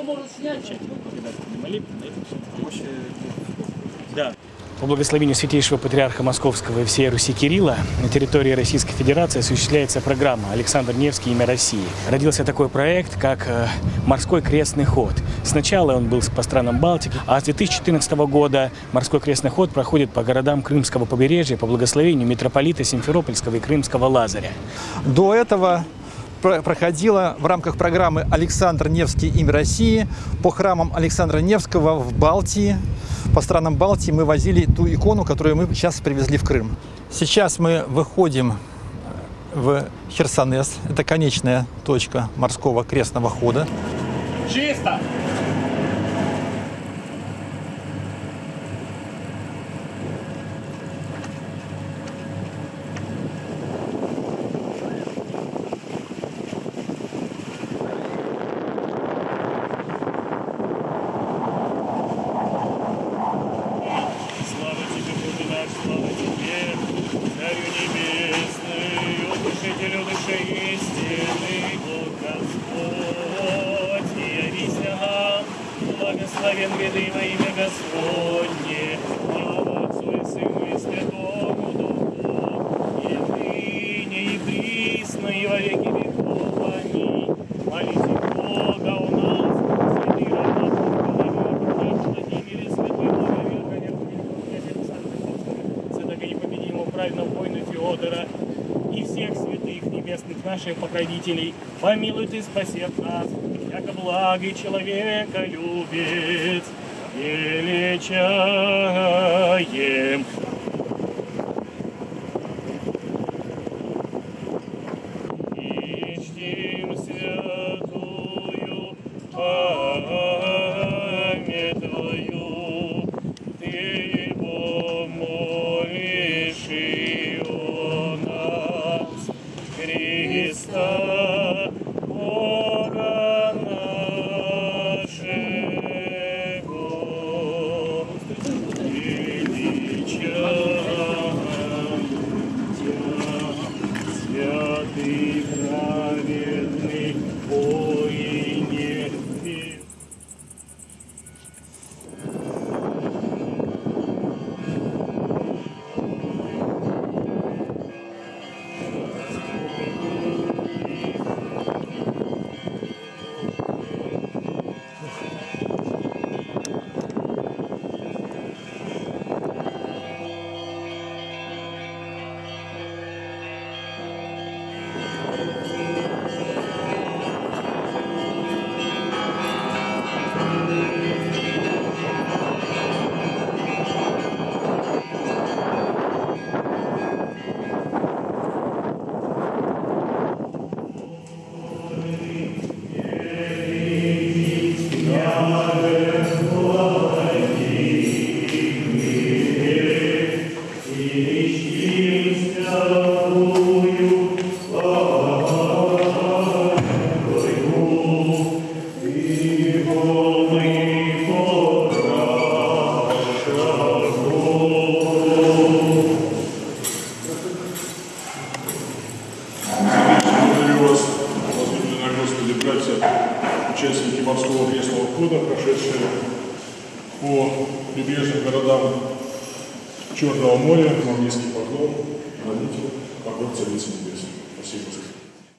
кто может снять часть. Да. По благословению Святейшего Патриарха Московского и всей Руси Кирилла на территории Российской Федерации осуществляется программа «Александр Невский. Имя России». Родился такой проект, как э, «Морской крестный ход». Сначала он был по странам Балтики, а с 2014 года «Морской крестный ход» проходит по городам Крымского побережья по благословению митрополита Симферопольского и Крымского Лазаря. До этого проходила в рамках программы «Александр Невский. Имя России» по храмам Александра Невского в Балтии. По странам Балтии мы возили ту икону, которую мы сейчас привезли в Крым. Сейчас мы выходим в Херсонес. Это конечная точка морского крестного хода. Чисто! Утешителю души истины, Бог Господь, и явись нам, благословен веды во имя Господне, небесных наших покровителей, помилуй ты, спаси от нас, яко благий человека любит, величаем. Христа, Бога нашего, величаем Святый праведный воине прошедшие по прибрежным городам Черного моря. Вам низкий поклон, молитву, поклон Царицы Небесной. Спасибо.